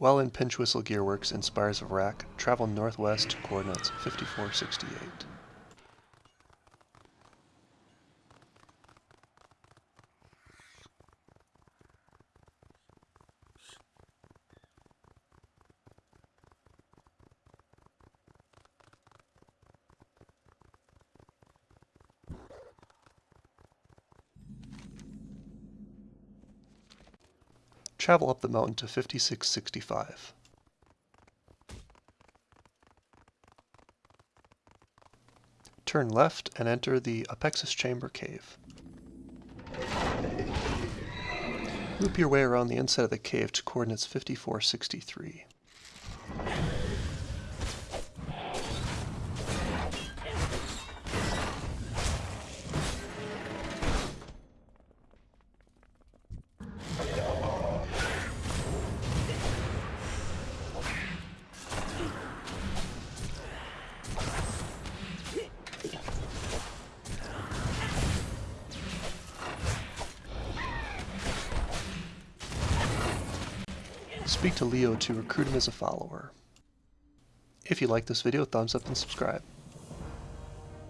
While in Pinchwhistle Gearworks in Spires of Arak, travel northwest to coordinates 5468. Travel up the mountain to 5665. Turn left and enter the Apexis Chamber Cave. Loop your way around the inside of the cave to coordinates 5463. Speak to Leo to recruit him as a follower. If you like this video, thumbs up and subscribe.